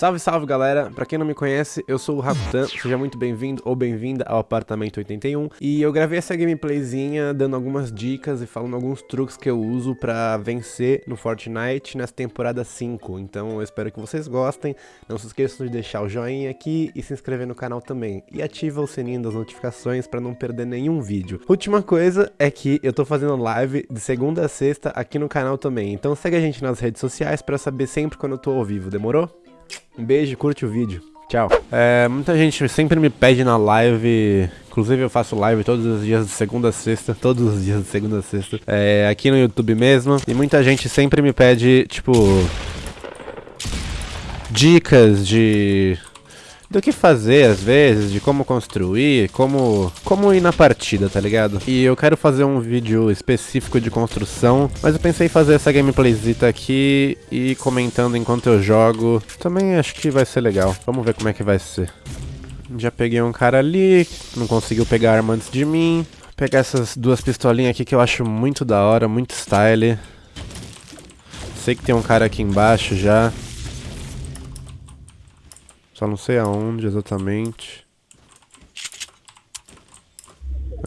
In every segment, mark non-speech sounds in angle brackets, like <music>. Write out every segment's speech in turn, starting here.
Salve, salve galera! Pra quem não me conhece, eu sou o Rakutan, seja muito bem-vindo ou bem-vinda ao Apartamento 81 e eu gravei essa gameplayzinha dando algumas dicas e falando alguns truques que eu uso pra vencer no Fortnite nessa temporada 5, então eu espero que vocês gostem, não se esqueçam de deixar o joinha aqui e se inscrever no canal também. E ativa o sininho das notificações pra não perder nenhum vídeo. Última coisa é que eu tô fazendo live de segunda a sexta aqui no canal também, então segue a gente nas redes sociais pra saber sempre quando eu tô ao vivo, demorou? Um beijo, curte o vídeo. Tchau. É, muita gente sempre me pede na live, inclusive eu faço live todos os dias de segunda a sexta, todos os dias de segunda a sexta, é, aqui no YouTube mesmo, e muita gente sempre me pede, tipo, dicas de do que fazer às vezes, de como construir, como como ir na partida, tá ligado? E eu quero fazer um vídeo específico de construção, mas eu pensei em fazer essa gameplayzita aqui e comentando enquanto eu jogo. Também acho que vai ser legal. Vamos ver como é que vai ser. Já peguei um cara ali, não conseguiu pegar arma antes de mim. Vou pegar essas duas pistolinhas aqui que eu acho muito da hora, muito style. Sei que tem um cara aqui embaixo já. Só não sei aonde exatamente.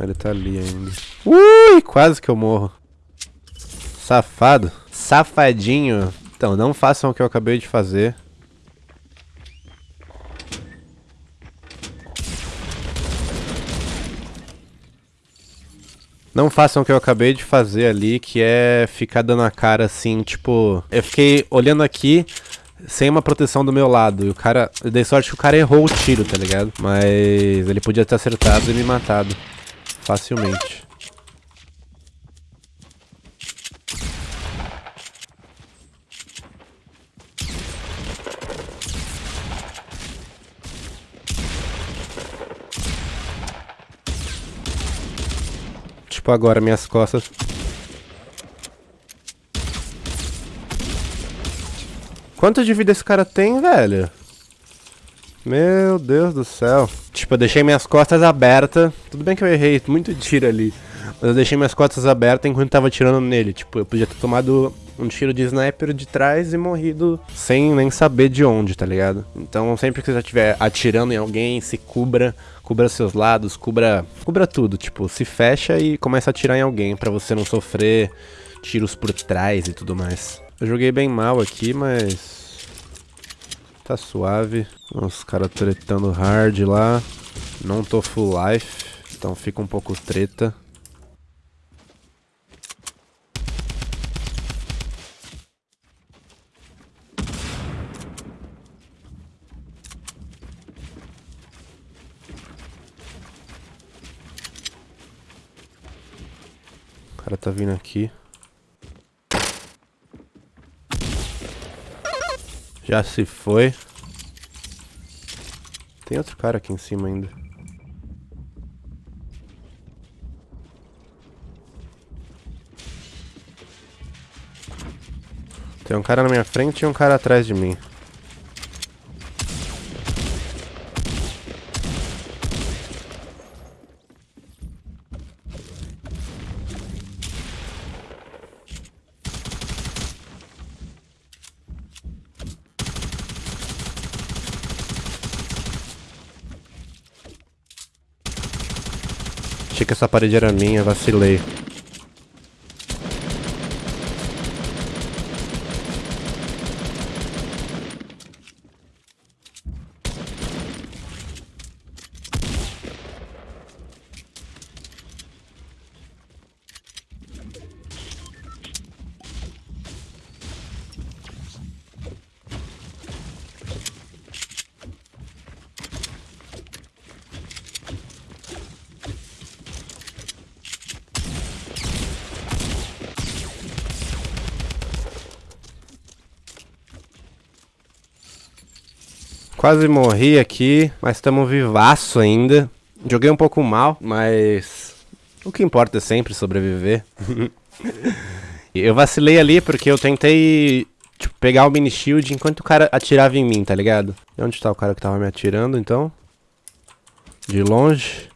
Ele tá ali ainda. Ui, quase que eu morro. Safado. Safadinho. Então, não façam o que eu acabei de fazer. Não façam o que eu acabei de fazer ali, que é ficar dando a cara assim, tipo... Eu fiquei olhando aqui, sem uma proteção do meu lado. E o cara. Eu dei sorte que o cara errou o tiro, tá ligado? Mas ele podia ter acertado e me matado. Facilmente. Tipo agora, minhas costas Quanto de vida esse cara tem, velho? Meu Deus do céu. Tipo, eu deixei minhas costas abertas. Tudo bem que eu errei muito tiro ali. Mas eu deixei minhas costas abertas enquanto tava atirando nele. Tipo, eu podia ter tomado um tiro de sniper de trás e morrido sem nem saber de onde, tá ligado? Então, sempre que você estiver atirando em alguém, se cubra, cubra seus lados, cubra, cubra tudo, tipo, se fecha e começa a atirar em alguém para você não sofrer tiros por trás e tudo mais. Eu joguei bem mal aqui, mas... Tá suave. Os caras tretando hard lá. Não tô full life, então fica um pouco treta. O cara tá vindo aqui. Já se foi. Tem outro cara aqui em cima ainda. Tem um cara na minha frente e um cara atrás de mim. Achei que essa parede era minha, vacilei. Quase morri aqui, mas estamos vivaço ainda. Joguei um pouco mal, mas o que importa é sempre sobreviver. <laughs> eu vacilei ali porque eu tentei tipo, pegar o mini shield enquanto o cara atirava em mim, tá ligado? E onde tá o cara que tava me atirando, então? De longe.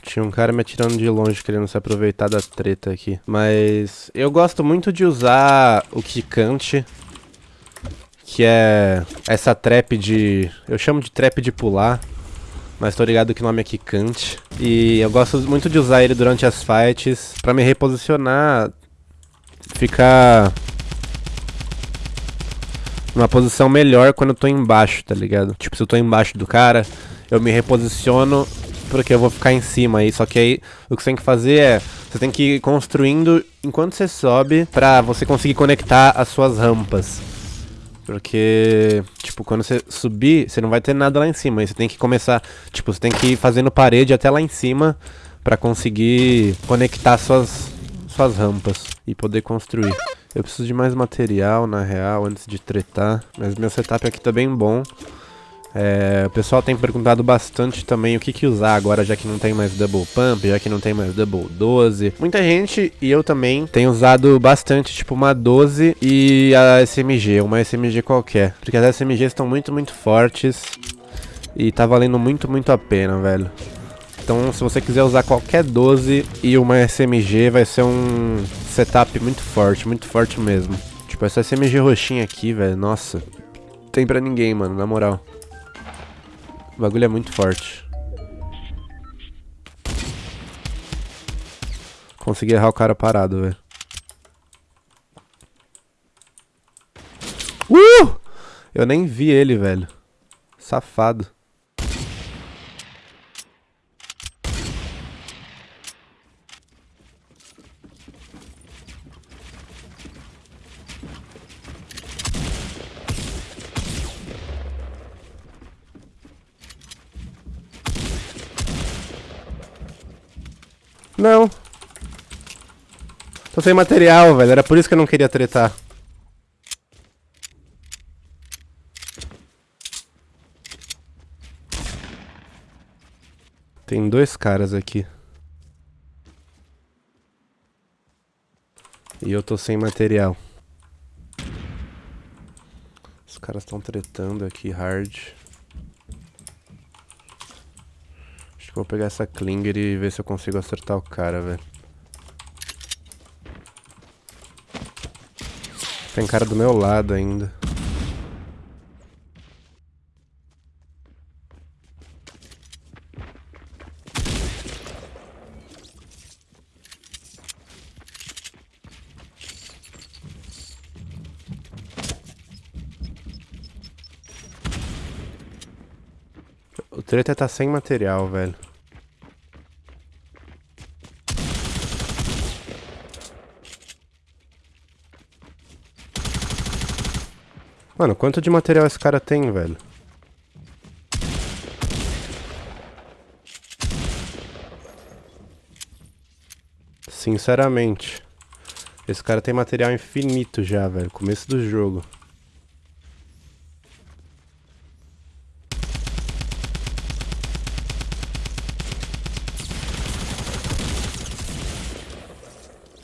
Tinha um cara me atirando de longe, querendo se aproveitar da treta aqui. Mas eu gosto muito de usar o Kikante que é essa trap de... Eu chamo de trap de pular, mas tô ligado que o nome é Kikante. E eu gosto muito de usar ele durante as fights pra me reposicionar, ficar numa posição melhor quando eu tô embaixo, tá ligado? Tipo, se eu tô embaixo do cara, eu me reposiciono porque eu vou ficar em cima aí. Só que aí o que você tem que fazer é, você tem que ir construindo enquanto você sobe pra você conseguir conectar as suas rampas. Porque, tipo, quando você subir, você não vai ter nada lá em cima. Aí você tem que começar, tipo, você tem que ir fazendo parede até lá em cima pra conseguir conectar suas, suas rampas e poder construir. Eu preciso de mais material, na real, antes de tretar. Mas meu setup aqui tá bem bom. É, o pessoal tem perguntado bastante também o que, que usar agora, já que não tem mais Double Pump, já que não tem mais Double 12. Muita gente, e eu também, tem usado bastante, tipo, uma 12 e a SMG, uma SMG qualquer. Porque as SMGs estão muito, muito fortes e tá valendo muito, muito a pena, velho. Então, se você quiser usar qualquer 12 e uma SMG, vai ser um setup muito forte, muito forte mesmo. Tipo, essa SMG roxinha aqui, velho, nossa. Tem pra ninguém, mano, na moral. O bagulho é muito forte. Consegui errar o cara parado, velho. Uh! Eu nem vi ele, velho. Safado. Não. Tô sem material, velho. Era por isso que eu não queria tretar. Tem dois caras aqui. E eu tô sem material. Os caras estão tretando aqui hard. Vou pegar essa Klinger e ver se eu consigo acertar o cara, velho. Tem cara do meu lado ainda. O treta tá sem material, velho. Mano, quanto de material esse cara tem, velho? Sinceramente. Esse cara tem material infinito já, velho. Começo do jogo.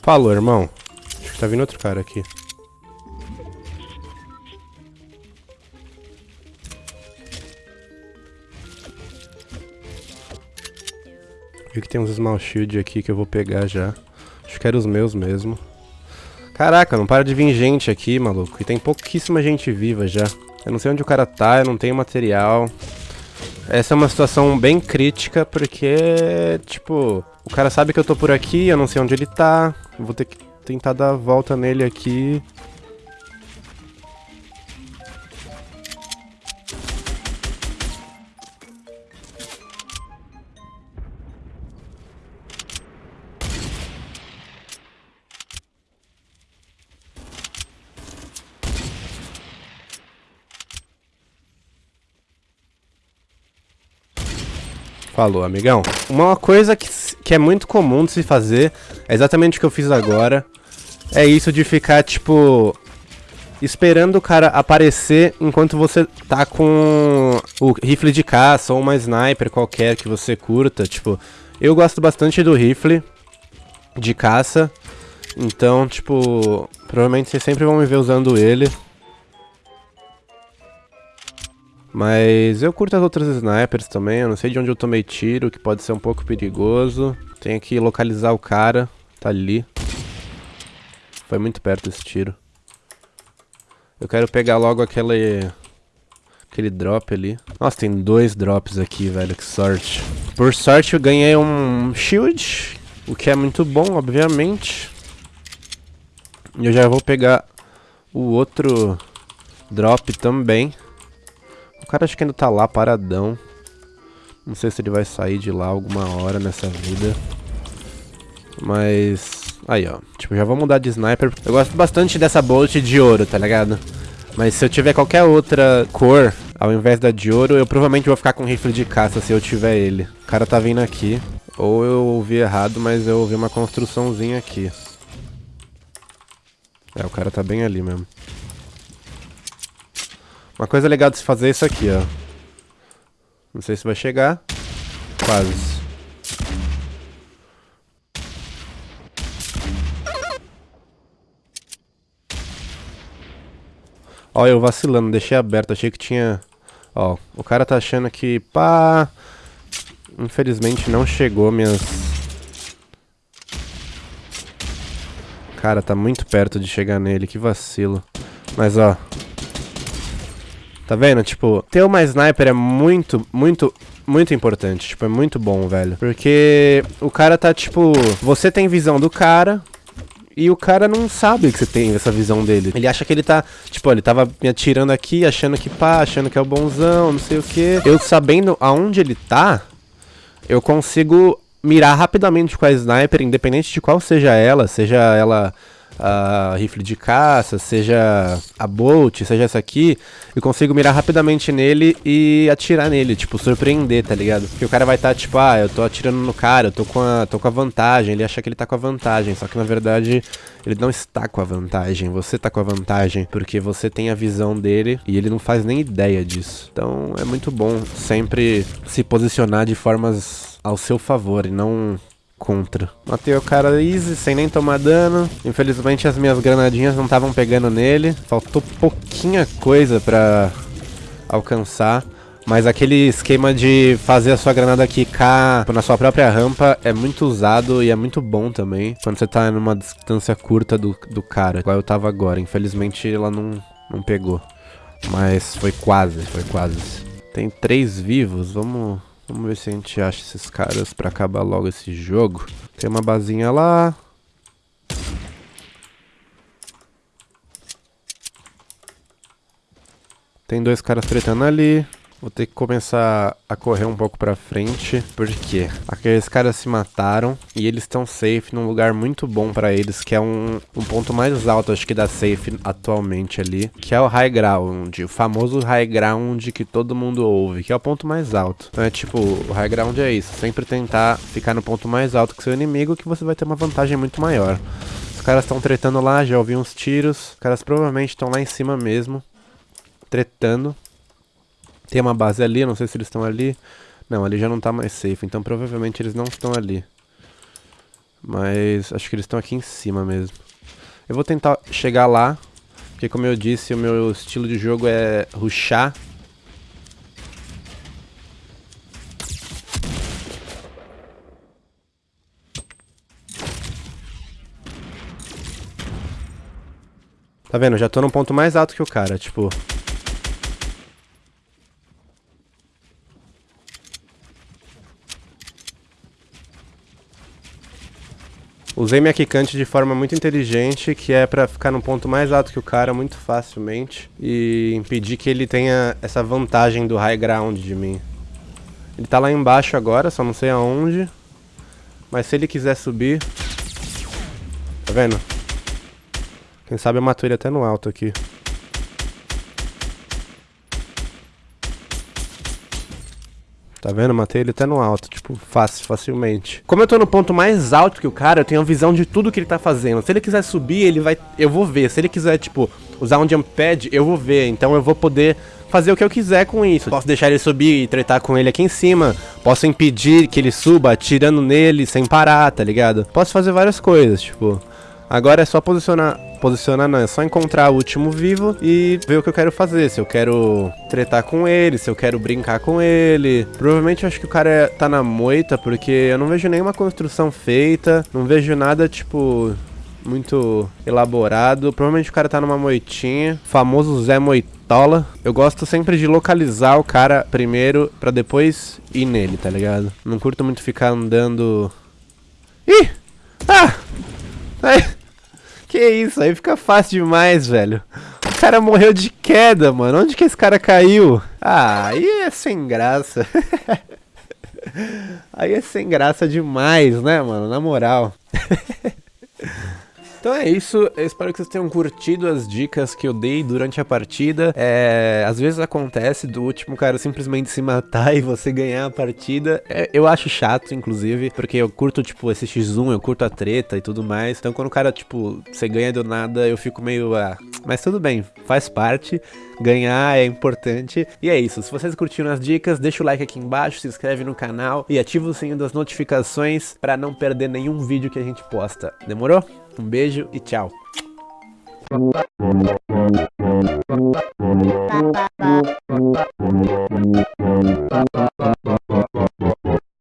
Falou, irmão. Acho que tá vindo outro cara aqui. Vi que tem uns small shield aqui que eu vou pegar já. Acho que eram os meus mesmo. Caraca, não para de vir gente aqui, maluco. E tem pouquíssima gente viva já. Eu não sei onde o cara tá, eu não tenho material. Essa é uma situação bem crítica, porque, tipo, o cara sabe que eu tô por aqui, eu não sei onde ele tá. Eu vou ter que tentar dar a volta nele aqui. Falou, amigão. Uma coisa que, que é muito comum de se fazer, é exatamente o que eu fiz agora, é isso de ficar, tipo, esperando o cara aparecer enquanto você tá com o rifle de caça ou uma sniper qualquer que você curta. Tipo, eu gosto bastante do rifle de caça, então, tipo, provavelmente vocês sempre vão me ver usando ele. Mas eu curto as outras snipers também, eu não sei de onde eu tomei tiro, que pode ser um pouco perigoso. Tenho que localizar o cara, tá ali. Foi muito perto esse tiro. Eu quero pegar logo aquele... Aquele drop ali. Nossa, tem dois drops aqui, velho. Que sorte. Por sorte, eu ganhei um shield. O que é muito bom, obviamente. E eu já vou pegar o outro drop também. O cara acho que ainda tá lá, paradão. Não sei se ele vai sair de lá alguma hora nessa vida. Mas... Aí, ó. Tipo, já vou mudar de sniper. Eu gosto bastante dessa bolt de ouro, tá ligado? Mas se eu tiver qualquer outra cor, ao invés da de ouro, eu provavelmente vou ficar com rifle de caça se eu tiver ele. O cara tá vindo aqui. Ou eu ouvi errado, mas eu ouvi uma construçãozinha aqui. É, o cara tá bem ali mesmo. Uma coisa legal de se fazer é isso aqui, ó. Não sei se vai chegar. Quase. Ó, eu vacilando, deixei aberto, achei que tinha... Ó, o cara tá achando que, pá... Infelizmente não chegou minhas... Cara, tá muito perto de chegar nele, que vacilo. Mas, ó... Tá vendo? Tipo, ter uma sniper é muito, muito, muito importante. Tipo, é muito bom, velho. Porque o cara tá, tipo... Você tem visão do cara, e o cara não sabe que você tem essa visão dele. Ele acha que ele tá, tipo, ele tava me atirando aqui, achando que pá, achando que é o bonzão, não sei o que. Eu sabendo aonde ele tá, eu consigo mirar rapidamente com a sniper, independente de qual seja ela, seja ela a rifle de caça, seja a Bolt, seja essa aqui, eu consigo mirar rapidamente nele e atirar nele, tipo, surpreender, tá ligado? Porque o cara vai estar, tá, tipo, ah, eu tô atirando no cara, eu tô com, a, tô com a vantagem, ele acha que ele tá com a vantagem, só que na verdade ele não está com a vantagem, você tá com a vantagem, porque você tem a visão dele e ele não faz nem ideia disso. Então é muito bom sempre se posicionar de formas ao seu favor e não contra. Matei o cara easy, sem nem tomar dano. Infelizmente as minhas granadinhas não estavam pegando nele. Faltou pouquinha coisa pra alcançar. Mas aquele esquema de fazer a sua granada quicar na sua própria rampa é muito usado e é muito bom também. Quando você tá numa distância curta do, do cara, igual eu tava agora. Infelizmente ela não, não pegou. Mas foi quase, foi quase. Tem três vivos, vamos Vamos ver se a gente acha esses caras pra acabar logo esse jogo. Tem uma basinha lá. Tem dois caras tretando ali. Vou ter que começar a correr um pouco pra frente, porque aqueles caras se mataram e eles estão safe num lugar muito bom pra eles, que é um, um ponto mais alto, acho que da safe atualmente ali, que é o high ground, o famoso high ground que todo mundo ouve, que é o ponto mais alto. Então é tipo, o high ground é isso, sempre tentar ficar no ponto mais alto que seu inimigo, que você vai ter uma vantagem muito maior. Os caras estão tretando lá, já ouvi uns tiros, os caras provavelmente estão lá em cima mesmo, tretando. Tem uma base ali, não sei se eles estão ali. Não, ali já não tá mais safe, então provavelmente eles não estão ali. Mas acho que eles estão aqui em cima mesmo. Eu vou tentar chegar lá, porque como eu disse, o meu estilo de jogo é rushar. Tá vendo? Já tô num ponto mais alto que o cara, tipo... Usei minha quicante de forma muito inteligente, que é pra ficar no ponto mais alto que o cara muito facilmente e impedir que ele tenha essa vantagem do high ground de mim. Ele tá lá embaixo agora, só não sei aonde. Mas se ele quiser subir... Tá vendo? Quem sabe eu mato ele até no alto aqui. Tá vendo? Matei ele até no alto, tipo, fácil, facilmente. Como eu tô no ponto mais alto que o cara, eu tenho a visão de tudo que ele tá fazendo. Se ele quiser subir, ele vai... Eu vou ver. Se ele quiser, tipo, usar um jump pad, eu vou ver. Então eu vou poder fazer o que eu quiser com isso. Posso deixar ele subir e tretar com ele aqui em cima. Posso impedir que ele suba atirando nele sem parar, tá ligado? Posso fazer várias coisas, tipo... Agora é só posicionar posicionar não, é só encontrar o último vivo e ver o que eu quero fazer. Se eu quero tretar com ele, se eu quero brincar com ele. Provavelmente eu acho que o cara tá na moita, porque eu não vejo nenhuma construção feita, não vejo nada, tipo, muito elaborado. Provavelmente o cara tá numa moitinha. Famoso Zé Moitola. Eu gosto sempre de localizar o cara primeiro pra depois ir nele, tá ligado? Não curto muito ficar andando... Ih! Ah! Ai. Que isso, aí fica fácil demais, velho. O cara morreu de queda, mano. Onde que esse cara caiu? Ah, aí é sem graça. <laughs> aí é sem graça demais, né, mano? Na moral. <laughs> Então é isso, eu espero que vocês tenham curtido as dicas que eu dei durante a partida. É, às vezes acontece do último cara simplesmente se matar <laughs> e você ganhar a partida. É, eu acho chato, inclusive, porque eu curto, tipo, esse X1, eu curto a treta e tudo mais. Então quando o cara, tipo, você ganha do nada, eu fico meio, ah, mas tudo bem, faz parte. Ganhar é importante. E é isso, se vocês curtiram as dicas, deixa o like aqui embaixo, se inscreve no canal e ativa o sininho das notificações para não perder nenhum vídeo que a gente posta. Demorou? Um beijo e tchau.